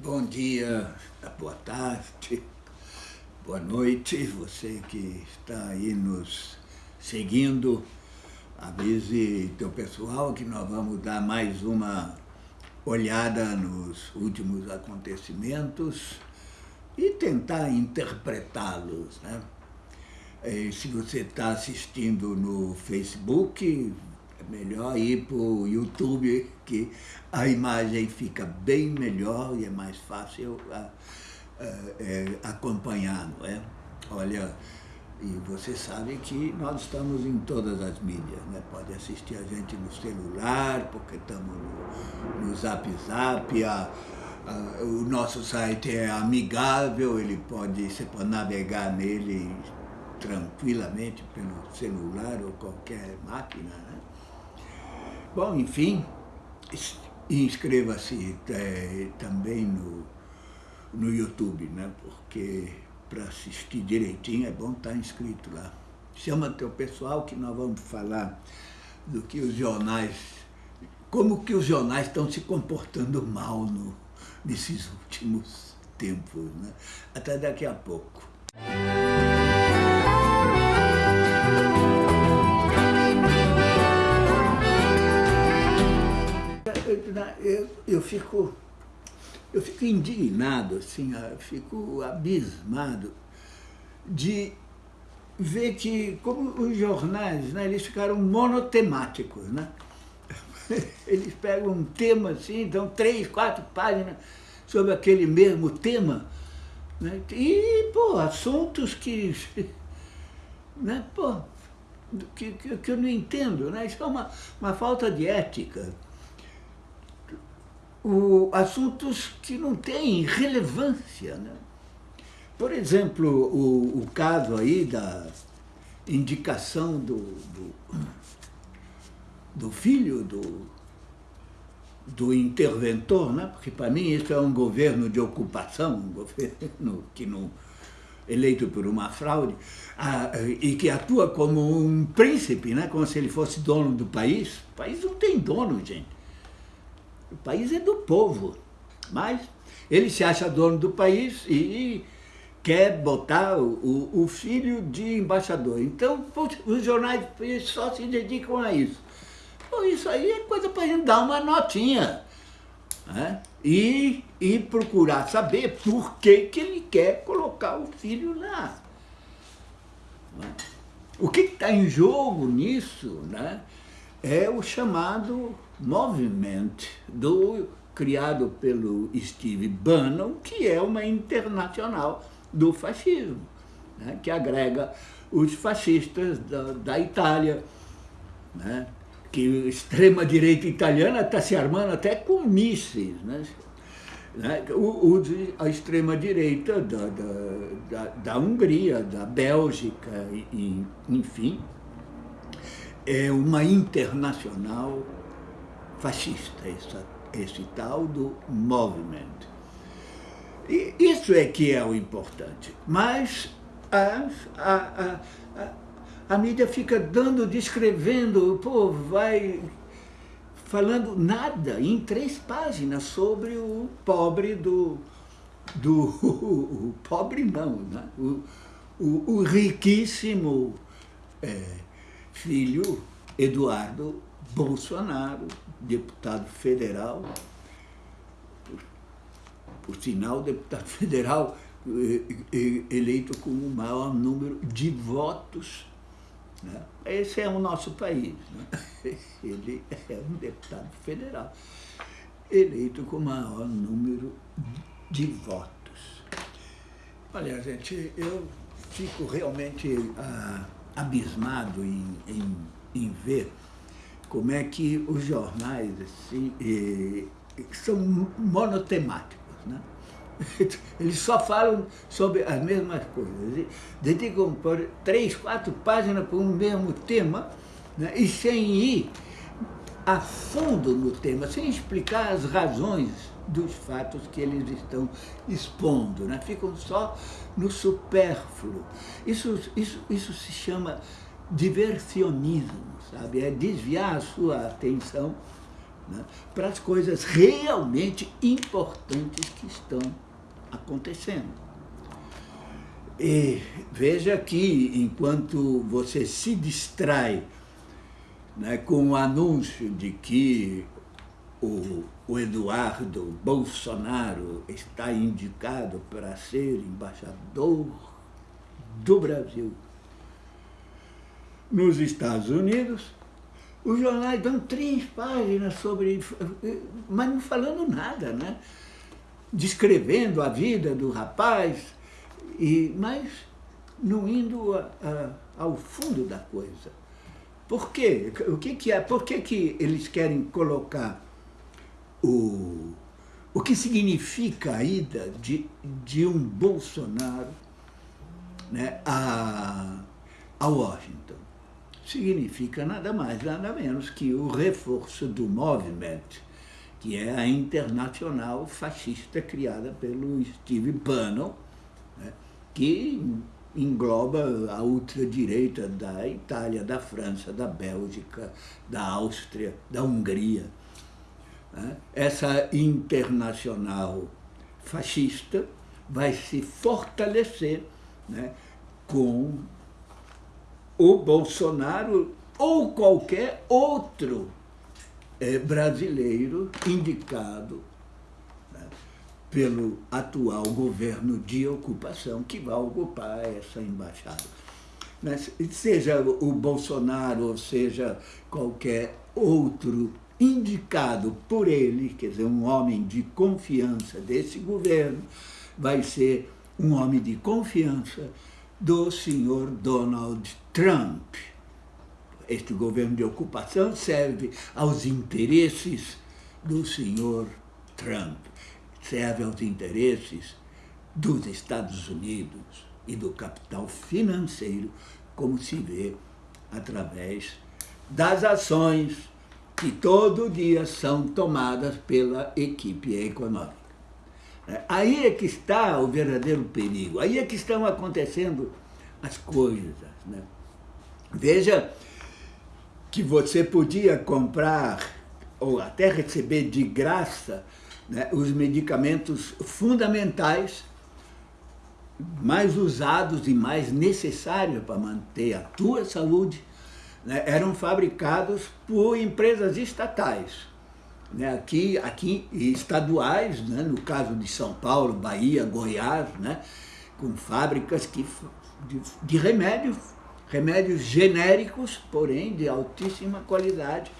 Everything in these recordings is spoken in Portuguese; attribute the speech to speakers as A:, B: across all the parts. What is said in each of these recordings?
A: Bom dia, boa tarde, boa noite, você que está aí nos seguindo, avise teu pessoal que nós vamos dar mais uma olhada nos últimos acontecimentos e tentar interpretá-los. Né? se você está assistindo no Facebook, é melhor ir para o YouTube, que a imagem fica bem melhor e é mais fácil a, a, a, é, acompanhar, não é? Olha, e você sabe que nós estamos em todas as mídias, né? Pode assistir a gente no celular, porque estamos no, no Zap Zap, a, a, o nosso site é amigável, ele pode, você pode navegar nele tranquilamente pelo celular ou qualquer máquina, né? Bom, enfim, inscreva-se é, também no, no YouTube, né? porque para assistir direitinho é bom estar tá inscrito lá. Chama teu pessoal que nós vamos falar do que os jornais, como que os jornais estão se comportando mal no, nesses últimos tempos. Né? Até daqui a pouco. Eu, eu, fico, eu fico indignado, assim, eu fico abismado de ver que, como os jornais, né, eles ficaram monotemáticos, né? Eles pegam um tema assim, dão três, quatro páginas sobre aquele mesmo tema, né? e, pô, assuntos que, né, pô, que, que eu não entendo, né? Isso é uma, uma falta de ética o, assuntos que não têm relevância. Né? Por exemplo, o, o caso aí da indicação do, do, do filho do, do interventor, né? porque para mim isso é um governo de ocupação, um governo que não eleito por uma fraude, e que atua como um príncipe, né? como se ele fosse dono do país. O país não tem dono, gente. O país é do povo, mas ele se acha dono do país e quer botar o, o filho de embaixador. Então, os jornais só se dedicam a isso. Bom, isso aí é coisa para a gente dar uma notinha. Né? E, e procurar saber por que, que ele quer colocar o filho lá. O que está em jogo nisso né? é o chamado Movement, do, criado pelo Steve Bannon, que é uma internacional do fascismo, né, que agrega os fascistas da, da Itália, né, que a extrema-direita italiana está se armando até com mísseis, né, né, o, o, a extrema-direita da, da, da, Hungria, da Bélgica, e, enfim, é uma internacional fascista, essa, esse tal do movimento. E isso é que é o importante. Mas a, a, a, a, a mídia fica dando, descrevendo, pô, vai falando nada, em três páginas, sobre o pobre do... do o pobre não, né? o, o, o riquíssimo é, filho Eduardo Bolsonaro, deputado federal, por, por sinal, deputado federal eh, eh, eleito com o maior número de votos. Né? Esse é o nosso país. Né? Ele é um deputado federal eleito com o maior número de votos. Olha, gente, eu fico realmente ah, abismado em, em, em ver como é que os jornais assim, eh, são monotemáticos. Né? Eles só falam sobre as mesmas coisas. Dedicam por três, quatro páginas para um mesmo tema né? e sem ir a fundo no tema, sem explicar as razões dos fatos que eles estão expondo. Né? Ficam só no supérfluo. Isso, isso, isso se chama diversionismo, sabe? É desviar a sua atenção né, para as coisas realmente importantes que estão acontecendo. E veja que enquanto você se distrai né, com o anúncio de que o, o Eduardo Bolsonaro está indicado para ser embaixador do Brasil nos Estados Unidos, os jornais dão três páginas sobre, mas não falando nada, né? Descrevendo a vida do rapaz, e, mas não indo a, a, ao fundo da coisa. Por quê? O que, que é? Por que, que eles querem colocar o, o que significa a ida de, de um Bolsonaro né, a, a Washington? Significa nada mais, nada menos que o reforço do movimento, que é a internacional fascista criada pelo Steve Bannon, né, que engloba a ultradireita da Itália, da França, da Bélgica, da Áustria, da Hungria. Né? Essa internacional fascista vai se fortalecer né, com o Bolsonaro ou qualquer outro é, brasileiro indicado né, pelo atual governo de ocupação que vai ocupar essa embaixada. Seja o Bolsonaro ou seja qualquer outro indicado por ele, quer dizer, um homem de confiança desse governo, vai ser um homem de confiança do senhor Donald Trump. Este governo de ocupação serve aos interesses do senhor Trump, serve aos interesses dos Estados Unidos e do capital financeiro, como se vê através das ações que todo dia são tomadas pela equipe econômica. É, aí é que está o verdadeiro perigo, aí é que estão acontecendo as coisas. Né? Veja que você podia comprar ou até receber de graça né, os medicamentos fundamentais mais usados e mais necessários para manter a tua saúde né, eram fabricados por empresas estatais, né, aqui, aqui estaduais, né, no caso de São Paulo, Bahia, Goiás, né, com fábricas que, de, de remédios, remédios genéricos, porém de altíssima qualidade,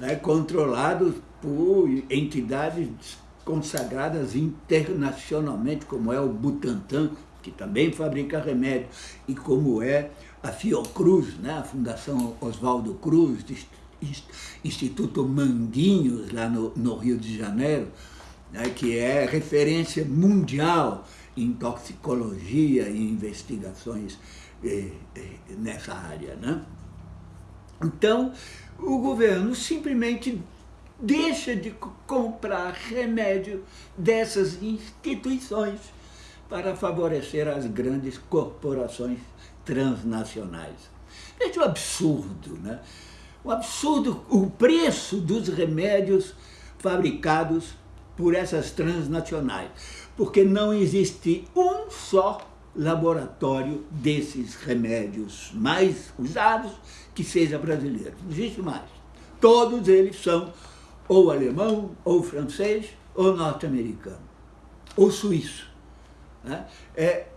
A: né, controlados por entidades consagradas internacionalmente, como é o Butantan, que também fabrica remédio, e como é a Fiocruz, né, a Fundação Oswaldo Cruz, Instituto Manguinhos, lá no, no Rio de Janeiro, né, que é referência mundial em toxicologia e investigações eh, eh, nessa área. Né? Então, o governo simplesmente deixa de comprar remédio dessas instituições para favorecer as grandes corporações transnacionais. Veja o absurdo, né? O absurdo, o preço dos remédios fabricados por essas transnacionais, porque não existe um só laboratório desses remédios mais usados que seja brasileiro. Não existe mais. Todos eles são ou alemão, ou francês, ou norte-americano, ou suíço. Né? É,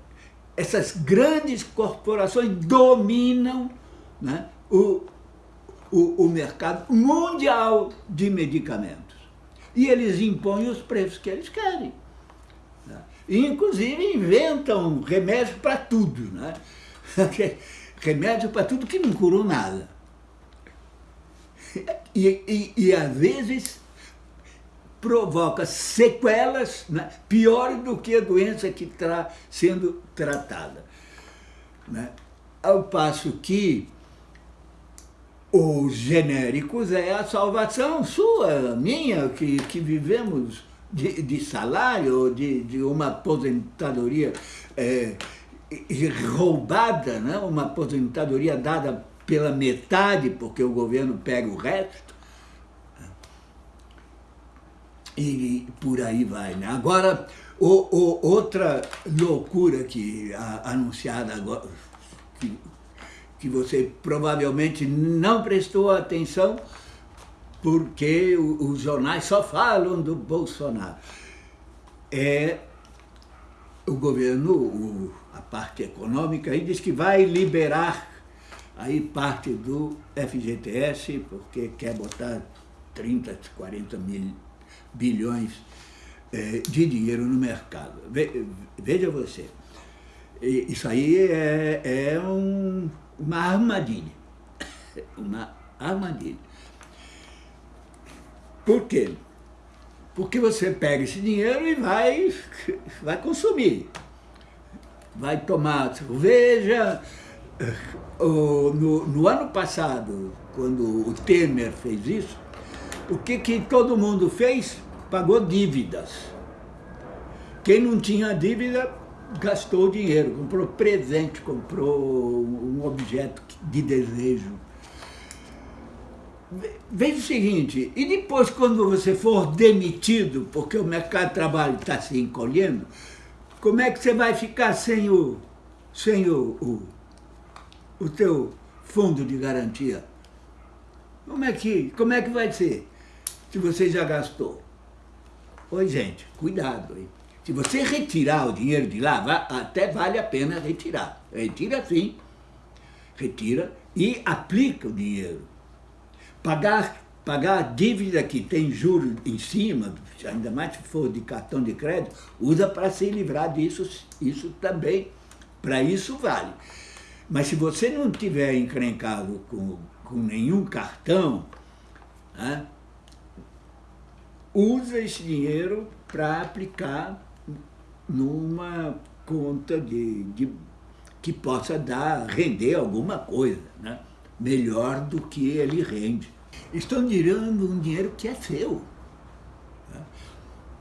A: essas grandes corporações dominam né, o, o, o mercado mundial de medicamentos. E eles impõem os preços que eles querem. Né? E, inclusive, inventam remédios para tudo. Né? remédio para tudo que não curou nada. E, e, e às vezes provoca sequelas né, piores do que a doença que está sendo tratada. Né? Ao passo que os genéricos é a salvação sua, minha, que, que vivemos de, de salário, de, de uma aposentadoria é, roubada, né? uma aposentadoria dada pela metade, porque o governo pega o resto. e por aí vai. Né? Agora, o, o, outra loucura que a, anunciada agora, que, que você provavelmente não prestou atenção, porque os jornais só falam do Bolsonaro. É o governo, o, a parte econômica, aí diz que vai liberar aí parte do FGTS, porque quer botar 30, 40 mil bilhões é, de dinheiro no mercado. veja você, isso aí é, é um, uma armadilha, uma armadilha. Por quê? Porque você pega esse dinheiro e vai, vai consumir. Vai tomar cerveja. No, no ano passado, quando o Temer fez isso, o que, que todo mundo fez? Pagou dívidas. Quem não tinha dívida, gastou dinheiro, comprou presente, comprou um objeto de desejo. Veja o seguinte, e depois quando você for demitido, porque o mercado de trabalho está se encolhendo, como é que você vai ficar sem o, sem o, o, o teu fundo de garantia? Como é, que, como é que vai ser se você já gastou? Oi, gente, cuidado. Hein? Se você retirar o dinheiro de lá, até vale a pena retirar. Retira sim, retira e aplica o dinheiro pagar, pagar a dívida que tem juros em cima, ainda mais se for de cartão de crédito, usa para se livrar disso, isso também, para isso vale. Mas se você não tiver encrencado com, com nenhum cartão, né, usa esse dinheiro para aplicar numa conta de, de, que possa dar, render alguma coisa. Né? melhor do que ele rende. Estão tirando um dinheiro que é seu. Né?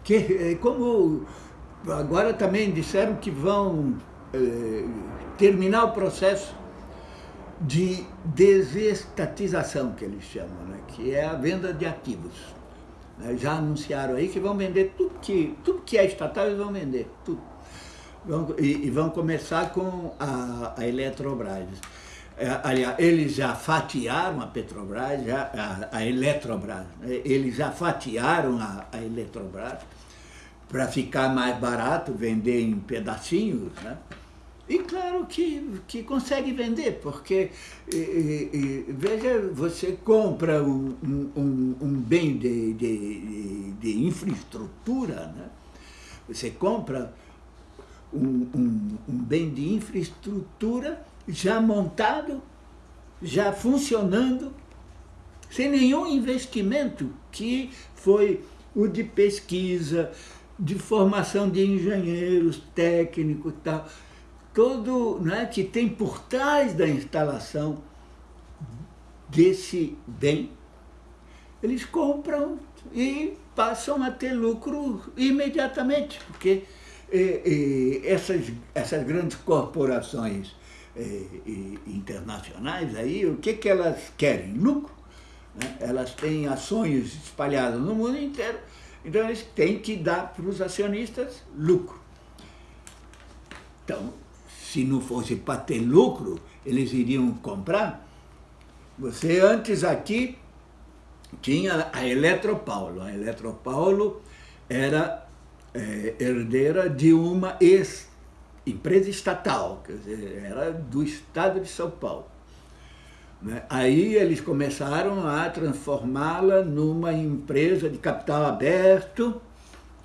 A: Que, é, como agora também disseram que vão é, terminar o processo de desestatização, que eles chamam, né? que é a venda de ativos. Já anunciaram aí que vão vender tudo que, tudo que é estatal, eles vão vender, tudo. Vão, e, e, vão começar com a, a Eletrobras. É, aliás, eles já fatiaram a Petrobras, já, a, a Eletrobras, né? eles já fatiaram a, a Eletrobras para ficar mais barato, vender em pedacinhos, né? E claro que, que consegue vender, porque, e, e, veja, você compra um, um, um bem de, de, de, infraestrutura, né? você compra um, um, um bem de infraestrutura já montado, já funcionando, sem nenhum investimento que foi o de pesquisa, de formação de engenheiros, técnicos e tal, todo né, que tem por trás da instalação desse bem, eles compram e passam a ter lucro imediatamente, porque eh, eh, essas, essas grandes corporações eh, internacionais, aí, o que, que elas querem? Lucro. Né? Elas têm ações espalhadas no mundo inteiro, então eles têm que dar para os acionistas lucro. Então, se não fosse para ter lucro, eles iriam comprar. Você antes aqui tinha a Eletropaulo. A Eletropaulo era é, herdeira de uma ex empresa estatal, quer dizer, era do estado de São Paulo. Né? Aí eles começaram a transformá-la numa empresa de capital aberto,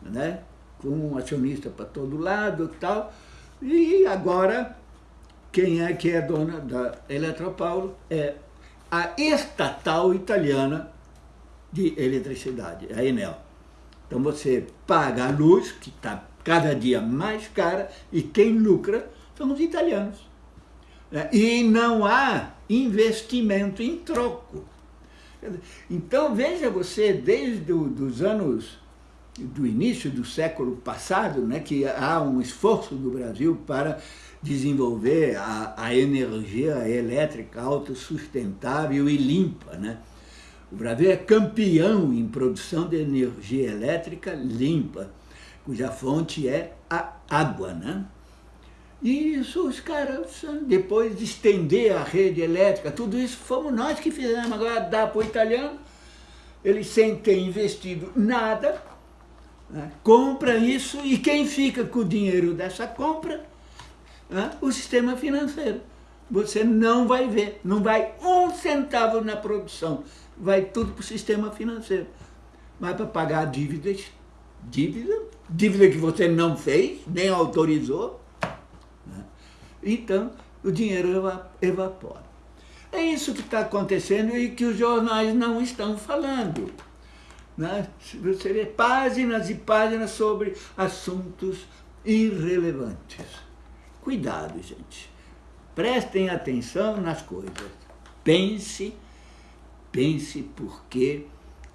A: né? com um acionista para todo lado e tal, e agora quem é que é dona da Eletropaulo é a estatal italiana de eletricidade, a Enel. Então você paga a luz, que está cada dia mais cara, e quem lucra são os italianos. Né? E não há investimento em troco. Então veja você, desde os anos do início do século passado, né, que há um esforço do Brasil para desenvolver a, a energia elétrica autossustentável e limpa. Né? O Brasil é campeão em produção de energia elétrica limpa, cuja fonte é a água, né? E isso os caras, depois de estender a rede elétrica, tudo isso fomos nós que fizemos. Agora dá para o italiano, ele sem ter investido nada, né? compra isso e quem fica com o dinheiro dessa compra? Né? O sistema financeiro. Você não vai ver, não vai um centavo na produção, vai tudo para o sistema financeiro. Vai para pagar dívidas, dívida, dívida que você não fez, nem autorizou. Né? Então, o dinheiro evapora. É isso que está acontecendo e que os jornais não estão falando. Né? Você vê páginas e páginas sobre assuntos irrelevantes. Cuidado, gente. Prestem atenção nas coisas. Pense, pense porque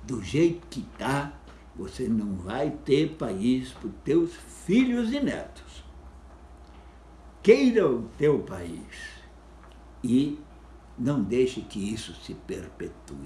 A: do jeito que está, você não vai ter país para os teus filhos e netos. Queira o teu país e não deixe que isso se perpetue.